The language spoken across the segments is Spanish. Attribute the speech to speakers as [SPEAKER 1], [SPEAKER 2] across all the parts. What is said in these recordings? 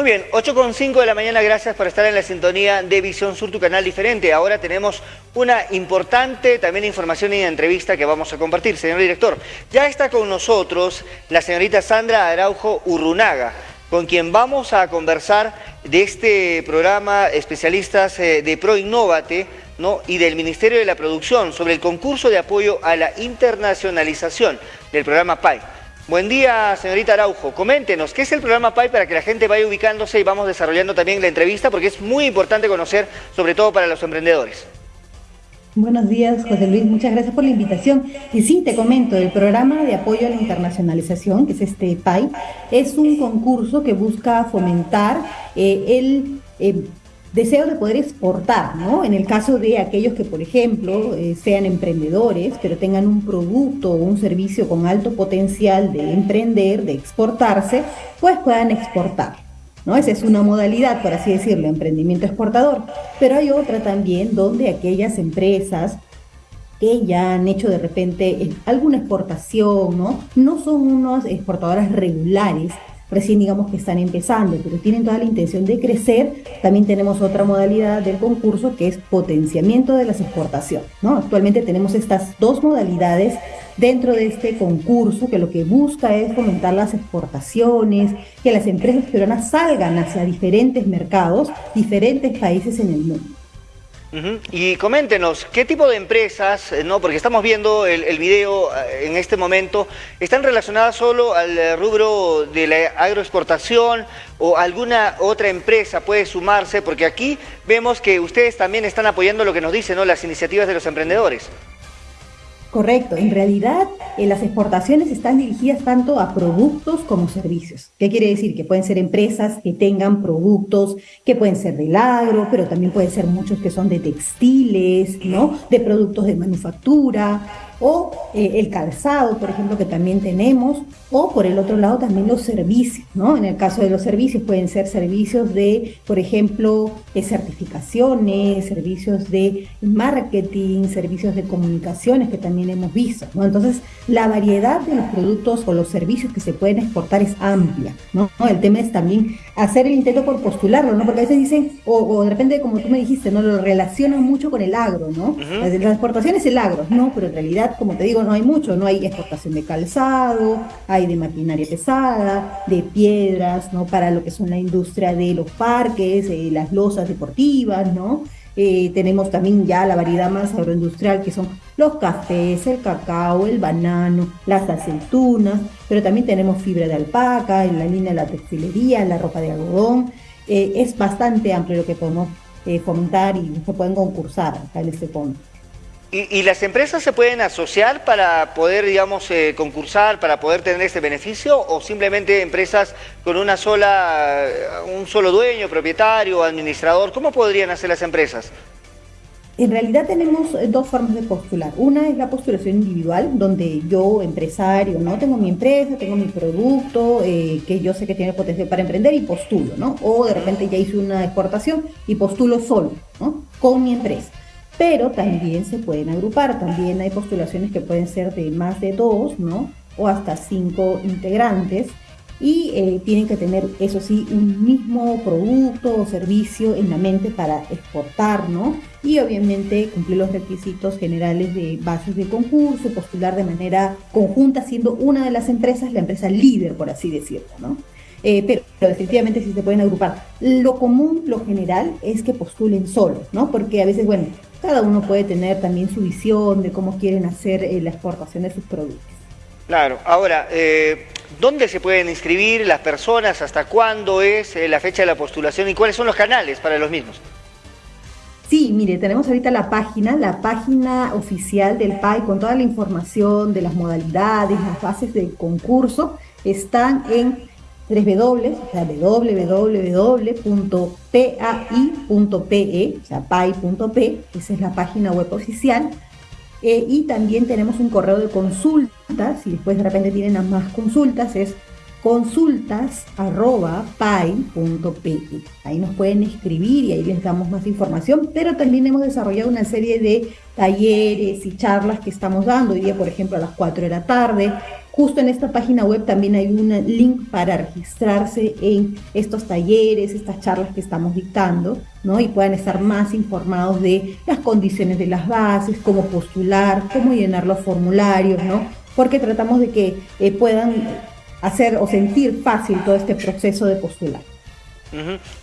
[SPEAKER 1] Muy bien, 8.5 de la mañana, gracias por estar en la sintonía de Visión Sur, tu canal diferente. Ahora tenemos una importante también información y entrevista que vamos a compartir. Señor director, ya está con nosotros la señorita Sandra Araujo Urrunaga, con quien vamos a conversar de este programa especialistas eh, de ProInnovate ¿no? y del Ministerio de la Producción sobre el concurso de apoyo a la internacionalización del programa PAI. Buen día, señorita Araujo. Coméntenos, ¿qué es el programa PAI para que la gente vaya ubicándose y vamos desarrollando también la entrevista? Porque es muy importante conocer, sobre todo para los emprendedores.
[SPEAKER 2] Buenos días, José Luis. Muchas gracias por la invitación. Y sí, te comento, el programa de apoyo a la internacionalización, que es este PAI, es un concurso que busca fomentar eh, el eh, deseo de poder exportar, ¿no? En el caso de aquellos que, por ejemplo, eh, sean emprendedores, pero tengan un producto o un servicio con alto potencial de emprender, de exportarse, pues puedan exportar. ¿no? Esa es una modalidad, por así decirlo, emprendimiento exportador. Pero hay otra también donde aquellas empresas que ya han hecho de repente eh, alguna exportación, ¿no? No son unas exportadoras regulares, recién digamos que están empezando, pero tienen toda la intención de crecer, también tenemos otra modalidad del concurso que es potenciamiento de las exportaciones. Actualmente tenemos estas dos modalidades dentro de este concurso que lo que busca es fomentar las exportaciones, que las empresas peruanas salgan hacia diferentes mercados, diferentes países en el mundo.
[SPEAKER 1] Y coméntenos, ¿qué tipo de empresas, eh, no porque estamos viendo el, video eh, en este momento, están relacionadas solo al eh, rubro de la agroexportación o alguna otra empresa puede sumarse? Porque aquí vemos que ustedes también están apoyando lo que nos dicen ¿no? las iniciativas de los emprendedores.
[SPEAKER 2] Correcto, en realidad eh, las exportaciones están dirigidas tanto a productos como servicios. ¿Qué quiere decir? Que pueden ser empresas que tengan productos que pueden ser del agro, pero también pueden ser muchos que son de textiles, ¿no? De productos de manufactura, o eh, el calzado, por ejemplo, que también tenemos, o por el otro lado también los servicios, ¿no? En el caso de los servicios pueden ser servicios de, por ejemplo, de certificaciones, servicios de marketing, servicios de comunicaciones que también hemos visto, ¿no? Entonces, la variedad de los productos o los servicios que se pueden exportar es amplia, ¿no? El tema es también hacer el intento por postularlo, ¿no? Porque a veces dicen, o, de repente, como tú me dijiste, ¿no? Lo relacionan mucho con el agro, ¿no? la, exportación es el agro, ¿no? Pero en realidad, como te digo, no hay mucho, no hay exportación de calzado, hay de maquinaria pesada, de piedras, ¿no? Para lo que son la industria de los parques, eh, las losas deportivas, ¿no? Eh, tenemos también ya la variedad más agroindustrial que son los cafés, el cacao, el banano, las aceitunas, pero también tenemos fibra de alpaca, en la línea de la textilería, la ropa de algodón. Eh, es bastante amplio lo que podemos eh, fomentar y se pueden concursar acá en este fondo.
[SPEAKER 1] ¿Y, las empresas se pueden asociar para poder, digamos, eh, concursar, para poder tener este beneficio? ¿O simplemente empresas con una sola, un solo dueño, propietario, administrador? ¿Cómo podrían hacer las empresas?
[SPEAKER 2] En realidad tenemos eh, dos formas de postular. Una es la postulación individual, donde yo, empresario, ¿no? Tengo mi empresa, tengo mi producto, eh, que yo sé que tiene potencial para emprender y postulo, ¿no? O de repente ya hice una exportación y postulo solo, ¿no? Con mi empresa pero también se pueden agrupar. También hay postulaciones que pueden ser de más de dos, ¿no? O hasta cinco integrantes. Y eh, tienen que tener, eso sí, un mismo producto o servicio en la mente para exportar, ¿no? Y obviamente cumplir los requisitos generales de bases de concurso, postular de manera conjunta, siendo una de las empresas la empresa líder, por así decirlo, ¿no? Eh, pero, definitivamente sí se pueden agrupar. Lo común, lo general, es que postulen solos, ¿no? Porque a veces, bueno, cada uno puede tener también su visión de cómo quieren hacer eh, la exportación de sus productos.
[SPEAKER 1] Claro, ahora, eh, ¿dónde se pueden inscribir las personas? ¿Hasta cuándo es la fecha de la postulación y cuáles son los canales para los mismos?
[SPEAKER 2] Sí, mire, tenemos ahorita la página, la página oficial del PAI con toda la información de las modalidades, las bases del concurso, están en www, o sea, www.pai.pe, o sea, esa es la página web oficial. Eh, y también tenemos un correo de consultas, si después de repente tienen más consultas, es consultas.pai.pe. Ahí nos pueden escribir y ahí les damos más información, pero también hemos desarrollado una serie de talleres y charlas que estamos dando. Hoy día, por ejemplo, a las 4 de la tarde Justo en esta página web también hay un link para registrarse en estos talleres, estas charlas que estamos dictando, ¿no? Y puedan estar más informados de las condiciones de las bases, cómo postular, cómo llenar los formularios, ¿no? Porque tratamos de que eh, puedan hacer o sentir fácil todo este proceso de postular.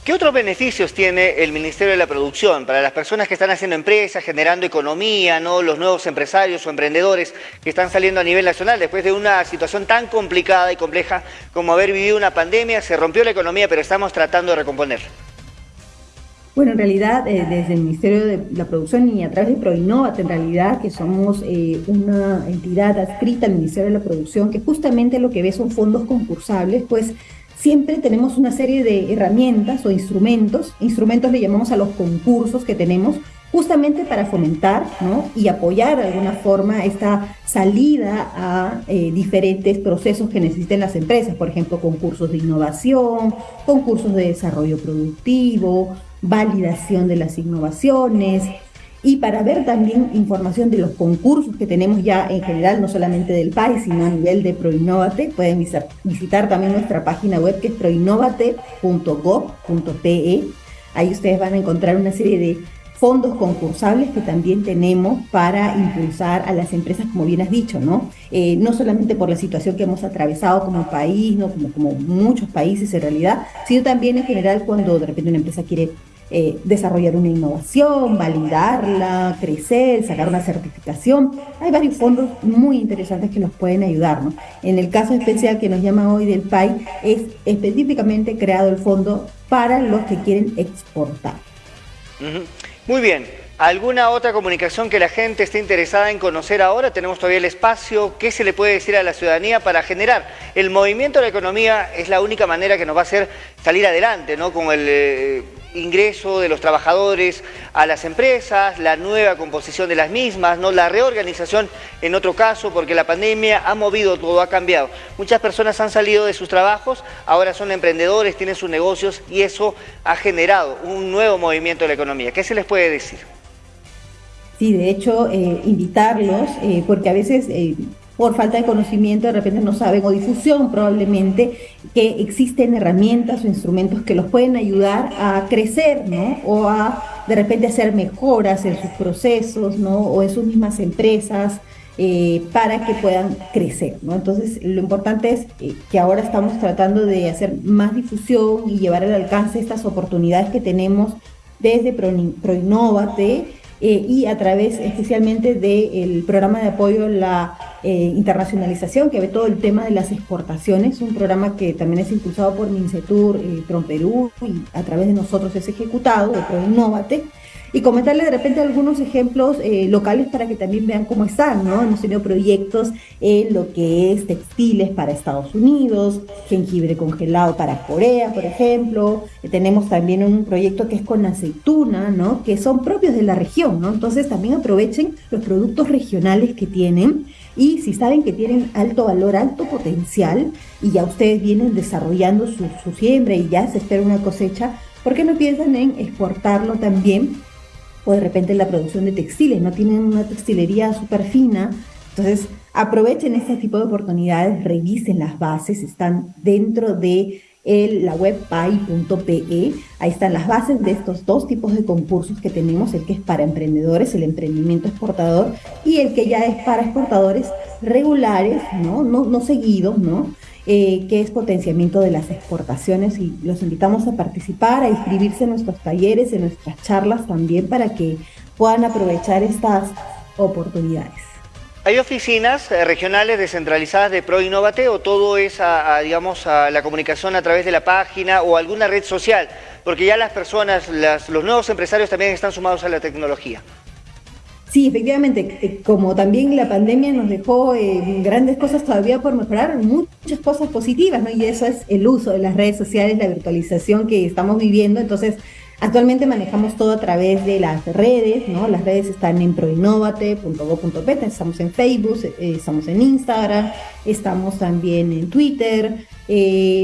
[SPEAKER 1] ¿Qué otros beneficios tiene el Ministerio de la Producción para las personas que están haciendo empresas, generando economía, ¿no? los nuevos empresarios o emprendedores que están saliendo a nivel nacional después de una situación tan complicada y compleja como haber vivido una pandemia? Se rompió la economía, pero estamos tratando de recomponer.
[SPEAKER 2] Bueno, en realidad, eh, desde el Ministerio de la Producción y a través de Proinnovat, en realidad, que somos eh, una entidad adscrita al Ministerio de la Producción, que justamente lo que ve son fondos concursables, pues siempre tenemos una serie de herramientas o instrumentos, instrumentos le llamamos a los concursos que tenemos, justamente para fomentar y apoyar de alguna forma esta salida a eh, diferentes procesos que necesiten las empresas, por ejemplo, concursos de innovación, concursos de desarrollo productivo, validación de las innovaciones, y para ver también información de los concursos que tenemos ya en general, no solamente del país, sino a nivel de Proinnovate, pueden visitar también nuestra página web que es proinnovate.gov.pe. Ahí ustedes van a encontrar una serie de fondos concursables que también tenemos para impulsar a las empresas, como bien has dicho, ¿no? Eh, no solamente por la situación que hemos atravesado como país, ¿no? Como, muchos países en realidad, sino también en general cuando de repente una empresa quiere eh, desarrollar una innovación, validarla, crecer, sacar una certificación. Hay varios fondos muy interesantes que nos pueden ayudar. En el caso especial que nos llama hoy del PAI, es específicamente creado el fondo para los que quieren exportar.
[SPEAKER 1] Muy bien. ¿Alguna otra comunicación que la gente esté interesada en conocer ahora? Tenemos todavía el espacio. ¿Qué se le puede decir a la ciudadanía para generar? El movimiento de la economía es la única manera que nos va a hacer salir adelante, ¿no? Con el eh, ingreso de los trabajadores a las empresas, la nueva composición de las mismas, ¿no? la reorganización en otro caso, porque la pandemia ha movido todo, ha cambiado. Muchas personas han salido de sus trabajos, ahora son emprendedores, tienen sus negocios y eso ha generado un nuevo movimiento de la economía. ¿Qué se les puede decir?
[SPEAKER 2] Sí, de hecho, eh, invitarlos, eh, porque a veces... Eh, por falta de conocimiento, de repente no saben, o difusión probablemente, que existen herramientas o instrumentos que los pueden ayudar a crecer, ¿no? O a de repente hacer mejoras en sus procesos, ¿no? O en sus mismas empresas. Para que puedan crecer. ¿no? Entonces, lo importante es que ahora estamos tratando de hacer más difusión y llevar al alcance estas oportunidades que tenemos desde ProInnovate eh, y a través especialmente del programa de apoyo a la eh, internacionalización, que ve todo el tema de las exportaciones, un programa que también es impulsado por Mincetur, eh, y a través de nosotros es ejecutado, de ProInnovate y comentarle de repente algunos ejemplos eh, locales para que también vean cómo están, ¿no? Hemos tenido proyectos en lo que es textiles para Estados Unidos, jengibre congelado para Corea, por ejemplo. Eh, tenemos también un proyecto que es con aceituna, ¿no? Que son propios de la región, ¿no? Entonces también aprovechen los productos regionales que tienen y si saben que tienen alto valor, alto potencial y ya ustedes vienen desarrollando su, su siembra y ya se espera una cosecha, ¿por qué no piensan en exportarlo también o de repente la producción de textiles, no tienen una textilería súper fina. Entonces, aprovechen este tipo de oportunidades, revisen las bases, están dentro de la web pai.pe. Ahí están las bases de estos dos tipos de concursos que tenemos, el que es para emprendedores, el emprendimiento exportador, y el que ya es para exportadores regulares, ¿no? No, no seguidos, ¿no? Eh, que es potenciamiento de las exportaciones y los invitamos a participar, a inscribirse en nuestros talleres, en nuestras charlas también para que puedan aprovechar estas oportunidades.
[SPEAKER 1] ¿Hay oficinas eh, regionales descentralizadas de ProInnovate o todo es, a, digamos, la comunicación a través de la página o alguna red social? Porque ya las personas, los nuevos empresarios también están sumados a la tecnología.
[SPEAKER 2] Sí, efectivamente, eh, como también la pandemia nos dejó eh, grandes cosas todavía por mejorar, muchas cosas positivas, ¿no? Y eso es el uso de las redes sociales, la virtualización que estamos viviendo. Entonces, actualmente manejamos todo a través de las redes, ¿no? Las redes están en proinnovate.go.pt, estamos en Facebook, eh, estamos en Instagram, estamos también en Twitter,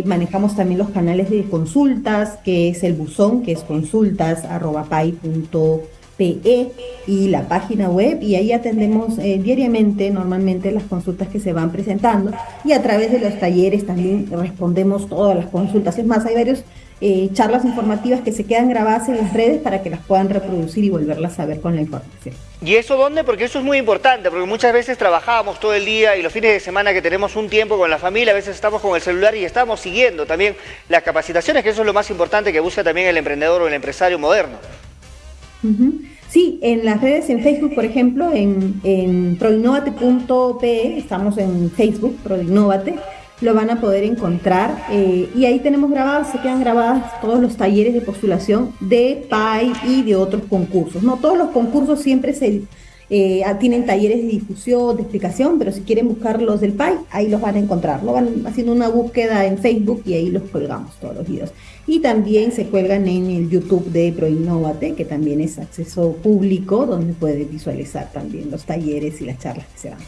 [SPEAKER 2] manejamos también los canales de consultas, que es el buzón, que es consultas.pay.com PE y la página web y ahí atendemos eh, diariamente normalmente las consultas que se van presentando y a través de los talleres también respondemos todas las consultas. Es más, hay varios eh, charlas informativas que se quedan grabadas en las redes para que las puedan reproducir y volverlas a ver con la información.
[SPEAKER 1] ¿Y eso dónde? Porque eso es muy importante, porque muchas veces trabajamos todo el día y los fines de semana que tenemos un tiempo con la familia, a veces estamos con el celular y estamos siguiendo también las capacitaciones, que eso es lo más importante que busca también el emprendedor o el empresario moderno.
[SPEAKER 2] Sí, en las redes, en Facebook, por ejemplo, en, en proinnovate.pe, estamos en Facebook, Proinnovate, lo van a poder encontrar eh, y ahí tenemos grabadas, se quedan grabadas todos los talleres de postulación de PAI y de otros concursos. No todos los concursos siempre se eh, tienen talleres de difusión, de explicación, pero si quieren buscar los del PAI, ahí los van a encontrar. Lo van haciendo una búsqueda en Facebook y ahí los colgamos todos los videos. Y también se cuelgan en el YouTube de ProInnovate, que también es acceso público, donde puede visualizar también los talleres y las charlas que se dan.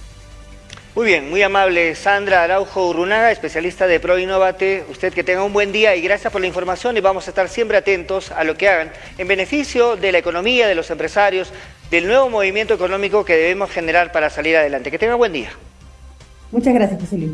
[SPEAKER 1] Muy bien, muy amable Sandra Araujo Urrunaga, especialista de ProInnovate. Usted que tenga un buen día y gracias por la información y vamos a estar siempre atentos a lo que hagan en beneficio de la economía, de los empresarios, del nuevo movimiento económico que debemos generar para salir adelante. Que tenga buen día.
[SPEAKER 2] Muchas gracias, José Luis.